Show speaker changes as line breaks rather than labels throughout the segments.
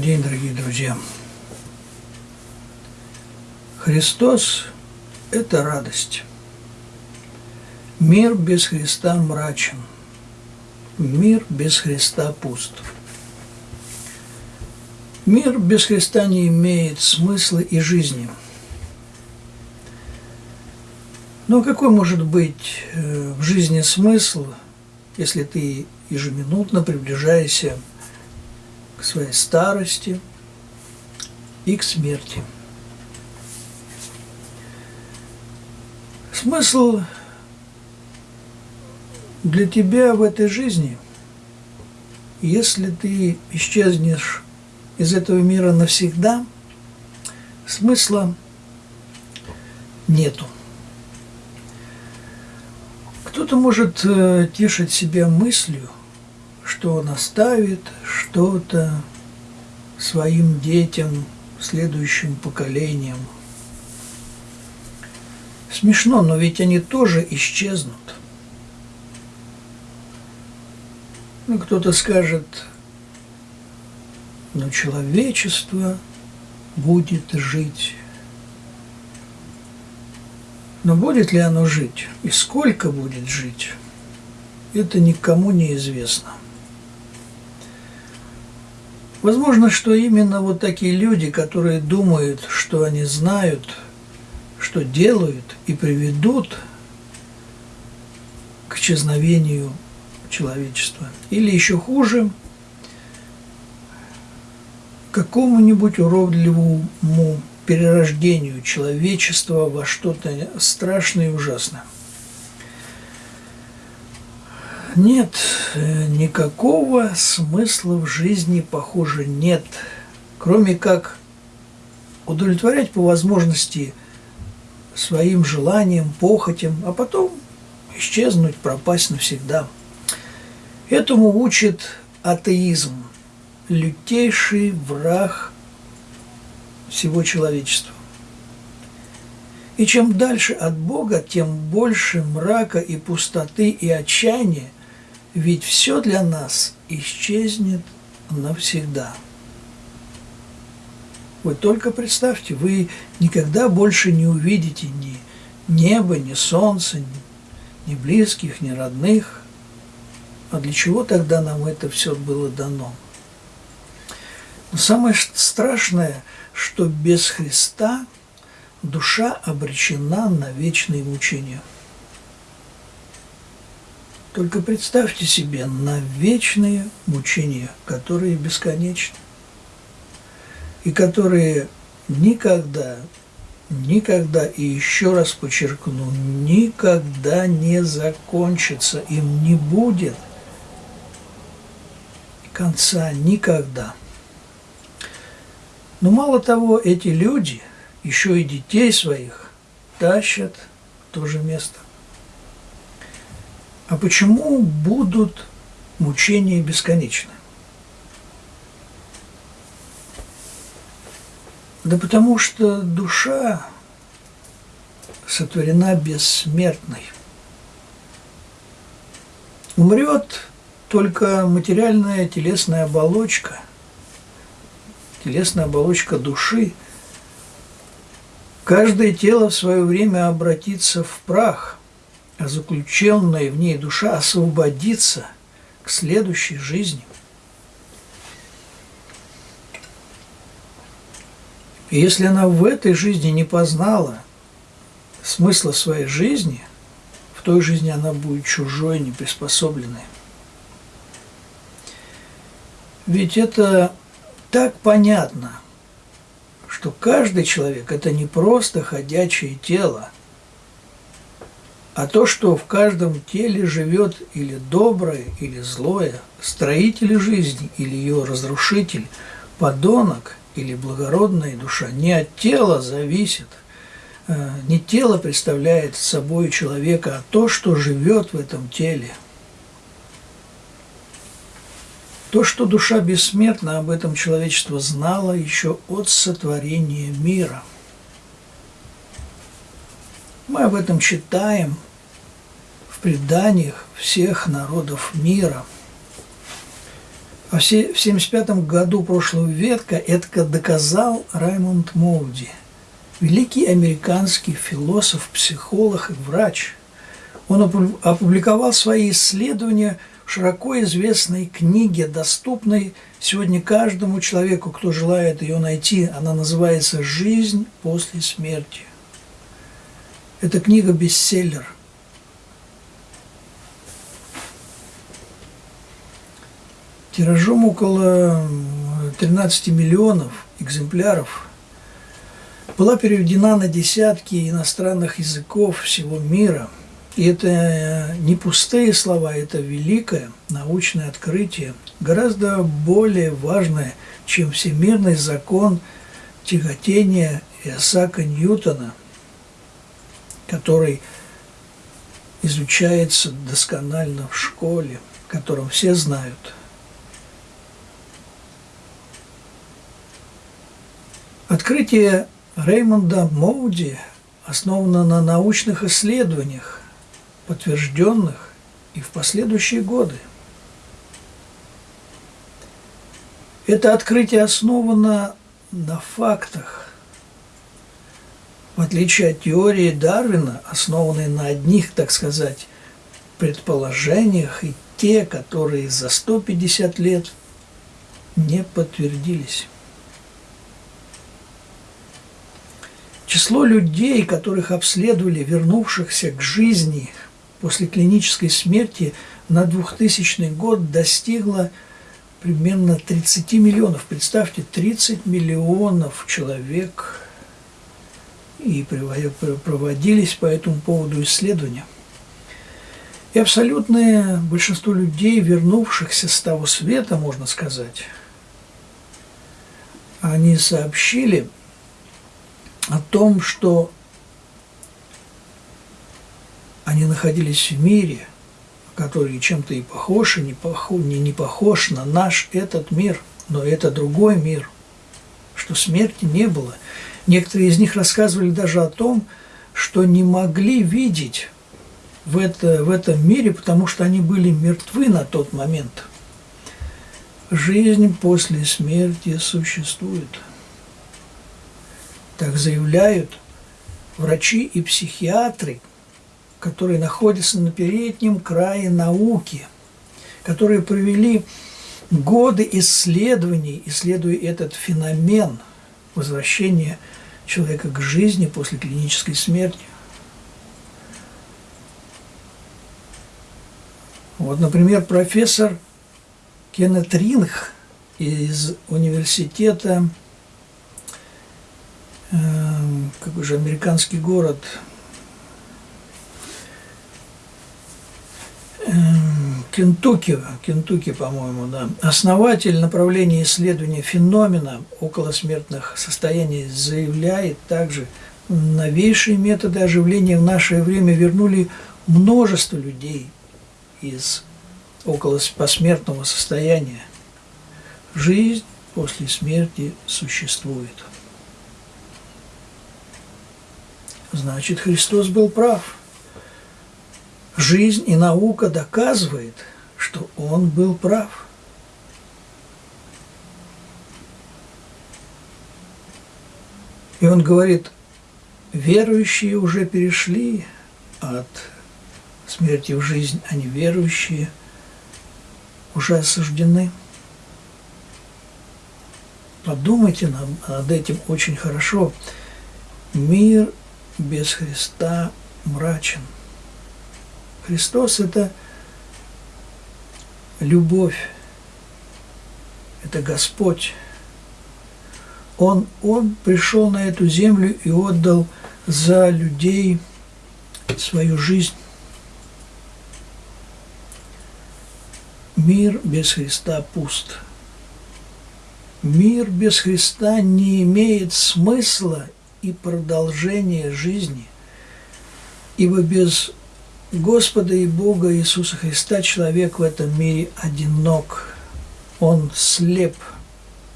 Добрый день, дорогие друзья! Христос – это радость. Мир без Христа мрачен. Мир без Христа пуст. Мир без Христа не имеет смысла и жизни. Но какой может быть э, в жизни смысл, если ты ежеминутно приближаешься своей старости и к смерти. Смысл для тебя в этой жизни, если ты исчезнешь из этого мира навсегда, смысла нету. Кто-то может э, тешить себя мыслью – что он оставит что-то своим детям, следующим поколениям. Смешно, но ведь они тоже исчезнут. Ну, кто-то скажет, но человечество будет жить. Но будет ли оно жить и сколько будет жить, это никому не известно. Возможно, что именно вот такие люди, которые думают, что они знают, что делают и приведут к исчезновению человечества. Или еще хуже, какому-нибудь уродливому перерождению человечества во что-то страшное и ужасное. Нет, э, никакого смысла в жизни, похоже, нет, кроме как удовлетворять по возможности своим желаниям, похотям, а потом исчезнуть, пропасть навсегда. Этому учит атеизм, лютейший враг всего человечества. И чем дальше от Бога, тем больше мрака и пустоты и отчаяния – ведь все для нас исчезнет навсегда. Вы только представьте, вы никогда больше не увидите ни неба, ни солнца, ни, близких, ни родных. А для чего тогда нам это все было дано? Но самое страшное, что без Христа душа обречена на вечные мучения – только представьте себе на вечные мучения, которые бесконечны, и которые никогда, никогда, и еще раз подчеркну, никогда не закончатся, им не будет конца никогда. Но мало того, эти люди еще и детей своих тащат в то же место. А почему будут мучения бесконечны? Да потому что душа сотворена бессмертной. Умрет только материальная телесная оболочка, телесная оболочка души. Каждое тело в свое время обратится в прах – а заключенная в ней душа освободится к следующей жизни. И если она в этой жизни не познала смысла своей жизни, в той жизни она будет чужой, неприспособленной. Ведь это так понятно, что каждый человек – это не просто ходячее тело – а то, что в каждом теле живет или доброе, или злое, строитель жизни или ее разрушитель, подонок или благородная душа, не от тела зависит, э, не тело представляет собой человека, а то, что живет в этом теле. То, что душа бессмертна, об этом человечество знало еще от сотворения мира – мы об этом читаем преданиях всех народов мира. В 1975 году прошлого века это доказал Раймонд Моуди, великий американский философ, психолог и врач. Он опубликовал свои исследования в широко известной книге, доступной сегодня каждому человеку, кто желает ее найти. Она называется «Жизнь после смерти». Это книга бестселлер – тиражом около 13 миллионов экземпляров была переведена на десятки иностранных языков всего мира. И это э, не пустые слова, это великое научное открытие, гораздо более важное, чем всемирный закон тяготения Исаака Ньютона, который изучается досконально в школе, которым все знают – Открытие Реймонда Моуди основано на научных исследованиях, подтвержденных и в последующие годы. Это открытие основано на фактах, в отличие от теории Дарвина, основанной на одних, так сказать, предположениях и те, которые за 150 лет не подтвердились. Число людей, которых обследовали, вернувшихся к жизни после клинической смерти на 2000 год достигло примерно 30 миллионов. Представьте, 30 миллионов человек и проводились по этому поводу исследования. И абсолютное большинство людей, вернувшихся с того света, можно сказать, они сообщили – о том, что они находились в мире, который чем-то и похож, и не похож, не, не похож на наш этот мир, но это другой мир, что смерти не было. Некоторые из них рассказывали даже о том, что не могли видеть в, это, в этом мире, потому что они были мертвы на тот момент. Жизнь после смерти существует – так заявляют врачи и психиатры, которые находятся на переднем крае науки, которые провели годы исследований, исследуя этот феномен возвращения человека к жизни после клинической смерти. Вот, например, профессор Кеннет Ринг из университета какой же американский город, эм, Кентукки, Кентукки, по-моему, да, основатель направления исследования феномена околосмертных состояний заявляет также, новейшие методы оживления в наше время вернули множество людей из около посмертного состояния. Жизнь после смерти существует. Значит, Христос был прав. Жизнь и наука доказывает, что Он был прав. И он говорит, верующие уже перешли от смерти в жизнь, а неверующие уже осуждены. Подумайте над этим очень хорошо. Мир без Христа мрачен. Христос – это любовь, это Господь. Он, он пришел на эту землю и отдал за людей свою жизнь. Мир без Христа пуст. Мир без Христа не имеет смысла и продолжение жизни. Ибо без Господа и Бога Иисуса Христа человек в этом мире одинок. Он слеп,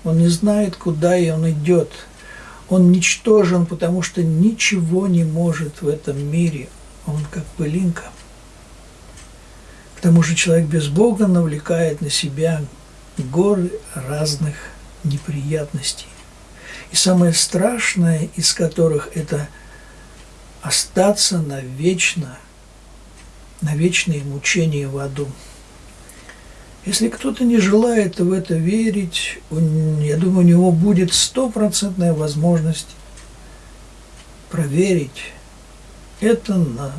он не знает, куда и он идет. Он ничтожен, потому что ничего не может в этом мире. Он как пылинка. К тому же человек без Бога навлекает на себя горы разных неприятностей. И самое страшное из которых это остаться навечно, на вечные мучения в аду. Если кто-то не желает в это верить, я думаю, у него будет стопроцентная возможность проверить это на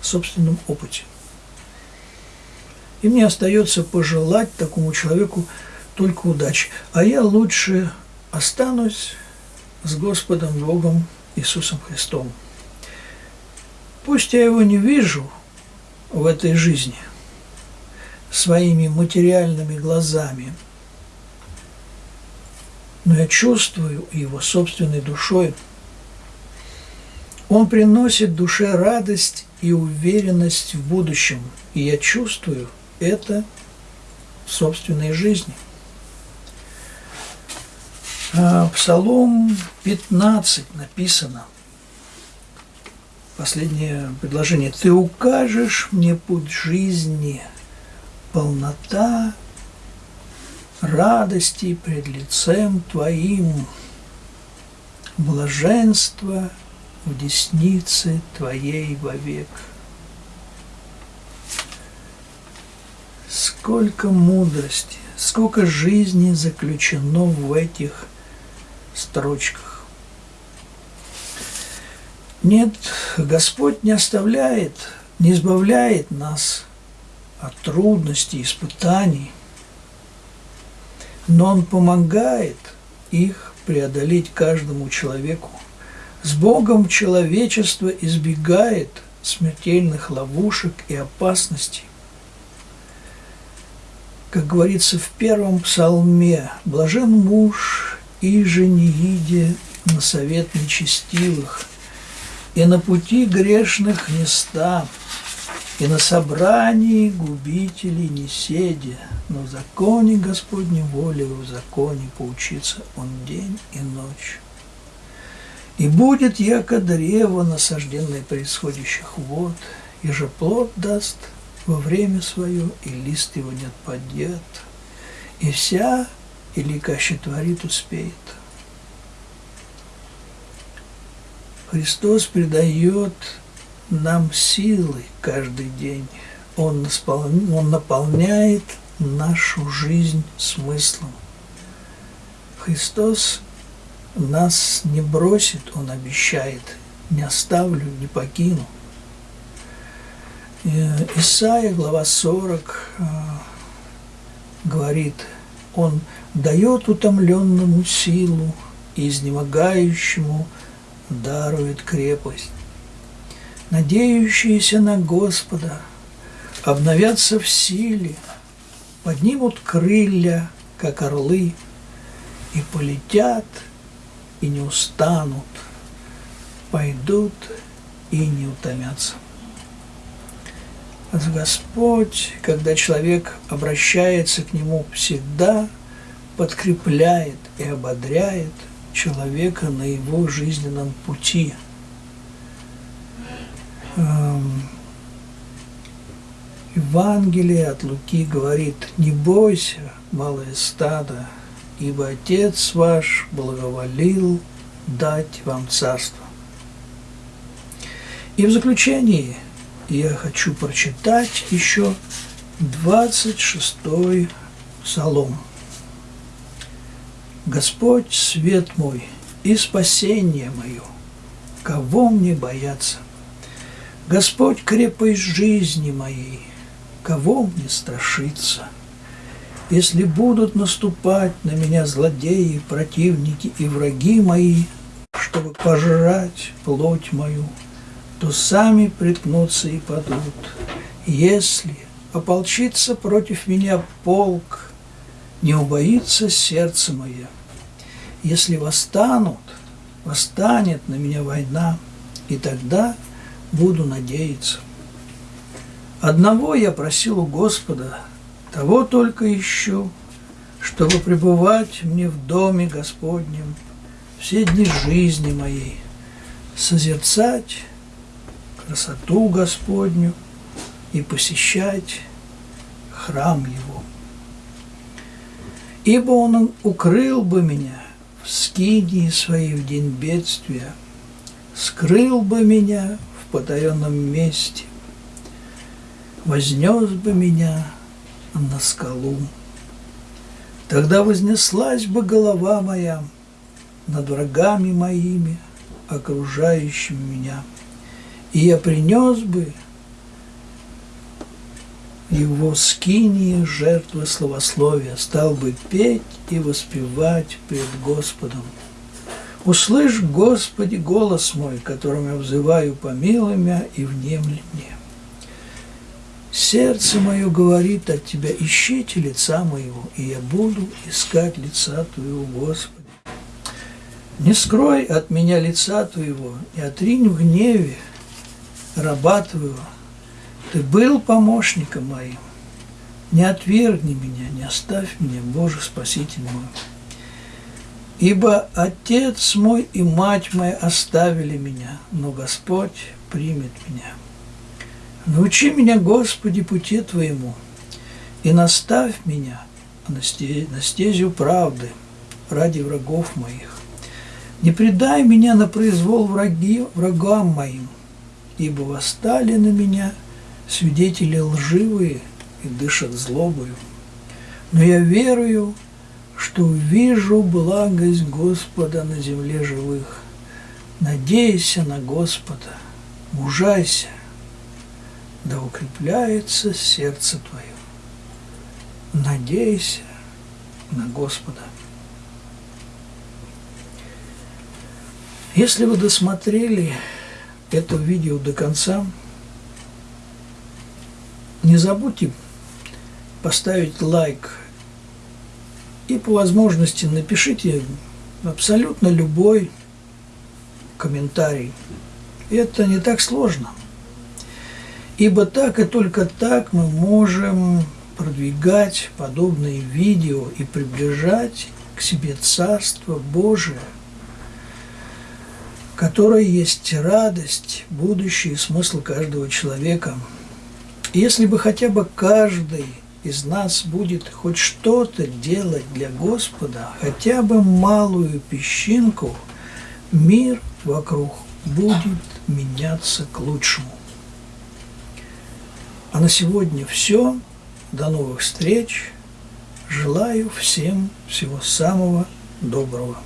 собственном опыте. И мне остается пожелать такому человеку только удачи. А я лучше останусь с Господом Богом Иисусом Христом. Пусть я его не вижу в этой жизни – своими материальными глазами, но я чувствую его собственной душой. Он приносит душе радость и уверенность в будущем, и я чувствую это в собственной жизни. А, Псалом 15 написано, последнее предложение, «Ты укажешь мне путь жизни, полнота радости пред лицем Твоим, блаженство в деснице Твоей вовек. Сколько мудрости, сколько жизни заключено в этих строчках. Нет, Господь не оставляет, не избавляет нас от трудностей, испытаний, но Он помогает их преодолеть каждому человеку. С Богом человечество избегает смертельных ловушек и опасностей. Как говорится в первом псалме, «Блажен муж, и же не иде на совет нечестивых, и на пути грешных не ста, и на собрании губителей не седя, но в законе Господней воли в законе поучиться он день и ночь. И будет яко древо, насажденное происходящих вод, и же плод даст во время свое, и лист его не отпадет, и вся, или каще творит, успеет. Христос придает нам силы каждый день. Он, он наполняет нашу жизнь смыслом. Христос нас не бросит, Он обещает, не оставлю, не покину. Э, Исаия, глава 40, э, говорит, Он дает утомленному силу изнемогающему дарует крепость надеющиеся на Господа, обновятся в силе, поднимут крылья, как орлы, и полетят, и не устанут, пойдут и не утомятся. Господь, когда человек обращается к Нему, всегда подкрепляет и ободряет человека на его жизненном пути – Эм, Евангелие от Луки говорит, не бойся, малое стадо, ибо Отец ваш благоволил дать вам царство. И в заключении я хочу прочитать еще 26-й Псалом. Господь, свет мой и спасение мое, кого мне бояться? Господь крепость жизни моей, кого мне страшиться? Если будут наступать на меня злодеи, противники и враги мои, чтобы пожрать плоть мою, то сами приткнутся и падут. Если ополчится против меня полк, не убоится сердце мое. Если восстанут, восстанет на меня война, и тогда – буду надеяться. Одного я просил у Господа, того только ищу, чтобы пребывать мне в доме Господнем все дни жизни моей, созерцать красоту Господню и посещать храм Его. Ибо Он укрыл бы меня в скинии своей в день бедствия, скрыл бы меня в потаенном месте, вознес бы меня на скалу. Тогда вознеслась бы голова моя над врагами моими, окружающими меня, и я принес бы его скинии жертвы словословия, стал бы петь и воспевать пред Господом. Услышь, Господи, голос мой, которым я взываю, помилуй меня и внемли мне. Сердце мое говорит от Тебя, ищите лица моего, и я буду искать лица Твоего, Господи. Не скрой от меня лица Твоего, и отринь в гневе раба Твоего. Ты был помощником моим. Не отвергни меня, не оставь меня, Боже Спаситель мой. Ибо Отец мой и мать моя оставили меня, но Господь примет меня. Научи меня, Господи, пути Твоему, и наставь меня на стезю правды ради врагов моих. Не предай меня на произвол враги, врагам моим, ибо восстали на меня свидетели лживые и дышат злобою. Но я верую, что увижу благость Господа на земле живых. Надейся на Господа, мужайся, да укрепляется сердце твое. Надейся на Господа. Если вы досмотрели это видео до конца, не забудьте поставить лайк. И по возможности напишите абсолютно любой комментарий. Это не так сложно – Ибо так и только так мы можем продвигать подобные видео и приближать к себе Царство Божие, которое есть радость, будущее и смысл каждого человека. Если бы хотя бы каждый из нас будет хоть что-то делать для Господа, хотя бы малую песчинку, мир вокруг будет меняться к лучшему. А на сегодня все. До новых встреч. Желаю всем всего самого доброго.